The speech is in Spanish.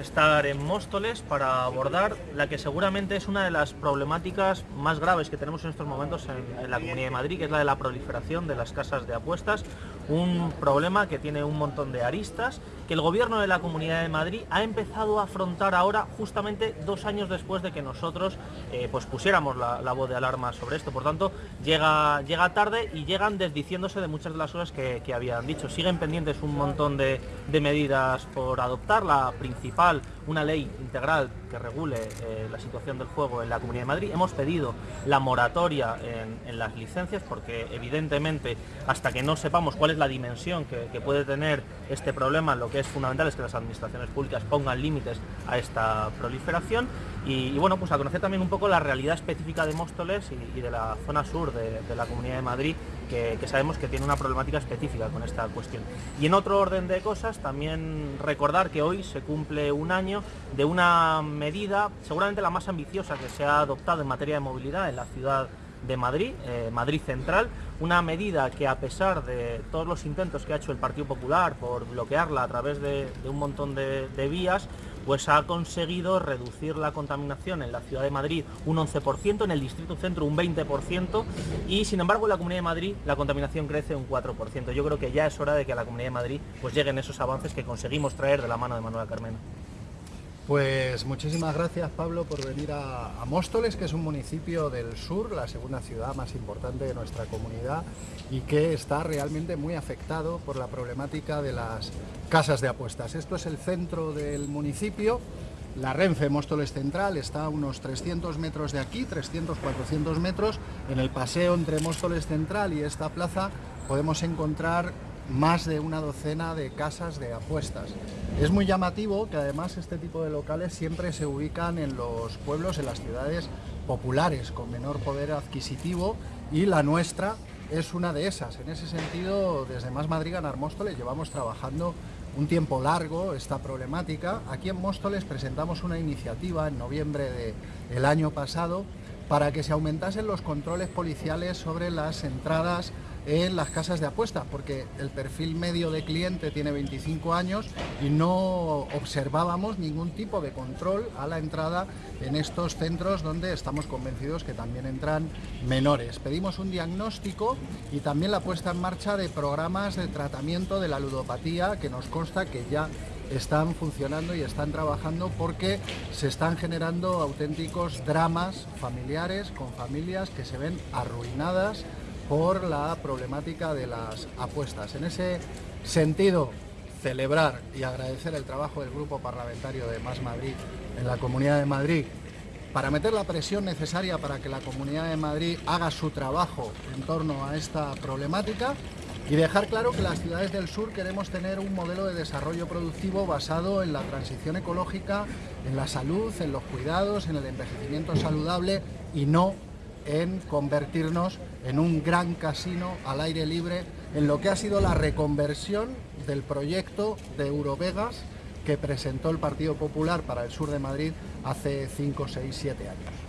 estar en Móstoles para abordar la que seguramente es una de las problemáticas más graves que tenemos en estos momentos en, en, la Comunidad de Madrid, que es la de la proliferación de las casas de apuestas, un problema que tiene un montón de aristas, que el gobierno de la Comunidad de Madrid ha empezado a afrontar ahora justamente dos años después de que nosotros eh, pues pusiéramos la, voz de alarma sobre esto. Por tanto, llega, llega tarde y llegan desdiciéndose de muchas de las cosas que, que habían dicho. Siguen pendientes un montón de medidas por adoptar. La principal, una ley integral que regule eh, la situación del juego en la Comunidad de Madrid. Hemos pedido la moratoria en, las licencias porque evidentemente hasta que no sepamos cuál es la dimensión que, puede tener este problema, lo que es fundamental es que las administraciones públicas pongan límites a esta proliferación y, bueno, pues a conocer también un poco la realidad específica de Móstoles y, de la zona sur de, la Comunidad de Madrid que, sabemos que tiene una problemática específica con esta cuestión. Y en otro orden de cosas, también recordar que hoy se cumple un año de una medida, seguramente la más ambiciosa que se ha adoptado en materia de movilidad en la ciudad de Madrid, eh, Madrid Central, una medida que a pesar de todos los intentos que ha hecho el Partido Popular por bloquearla a través de, un montón de vías, pues ha conseguido reducir la contaminación en la ciudad de Madrid un 11%, en el distrito centro un 20% y sin embargo en la Comunidad de Madrid la contaminación crece un 4%. Yo creo que ya es hora de que a la Comunidad de Madrid pues lleguen esos avances que conseguimos traer de la mano de Manuel Carmena. Pues muchísimas gracias Pablo por venir a, a, Móstoles, que es un municipio del sur, la segunda ciudad más importante de nuestra comunidad y que está realmente muy afectado por la problemática de las casas de apuestas. Esto es el centro del municipio, la Renfe Móstoles Central está a unos 300 metros de aquí, 300-400 metros. En el paseo entre Móstoles Central y esta plaza podemos encontrar más de una docena de casas de apuestas. Es muy llamativo que además este tipo de locales siempre se ubican en los pueblos, en las ciudades populares, con menor poder adquisitivo y la nuestra es una de esas. En ese sentido, desde Más Madrid Ganar Móstoles llevamos trabajando un tiempo largo esta problemática. Aquí en Móstoles presentamos una iniciativa en noviembre del de año pasado para que se aumentasen los controles policiales sobre las entradas en las casas de apuestas, porque el perfil medio de cliente tiene 25 años y no observábamos ningún tipo de control a la entrada en estos centros donde estamos convencidos que también entran menores. Pedimos un diagnóstico y también la puesta en marcha de programas de tratamiento de la ludopatía que nos consta que ya están funcionando y están trabajando porque se están generando auténticos dramas familiares con familias que se ven arruinadas por la problemática de las apuestas. En ese sentido, celebrar y agradecer el trabajo del Grupo Parlamentario de Más Madrid en la Comunidad de Madrid para meter la presión necesaria para que la Comunidad de Madrid haga su trabajo en torno a esta problemática y dejar claro que las ciudades del sur queremos tener un modelo de desarrollo productivo basado en la transición ecológica, en la salud, en los cuidados, en el envejecimiento saludable y no en convertirnos en un gran casino al aire libre en lo que ha sido la reconversión del proyecto de Eurovegas que presentó el Partido Popular para el sur de Madrid hace 5, 6, 7 años.